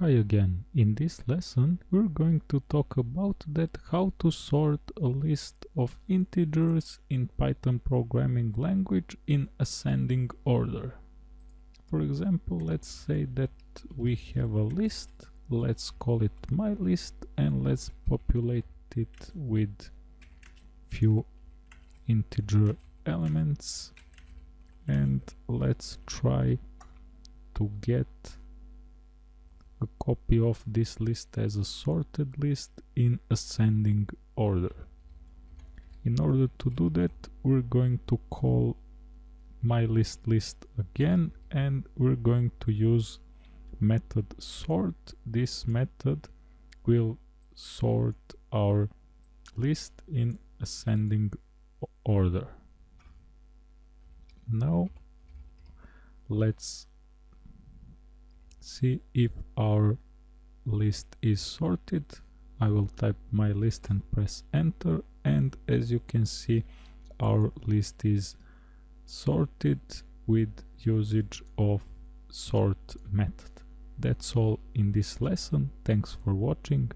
Hi again. In this lesson we're going to talk about that how to sort a list of integers in Python programming language in ascending order. For example, let's say that we have a list, let's call it my list and let's populate it with few integer elements and let's try to get a copy of this list as a sorted list in ascending order. In order to do that we're going to call my list list again and we're going to use method sort. This method will sort our list in ascending order. Now let's see if our list is sorted I will type my list and press enter and as you can see our list is sorted with usage of sort method. That's all in this lesson. Thanks for watching.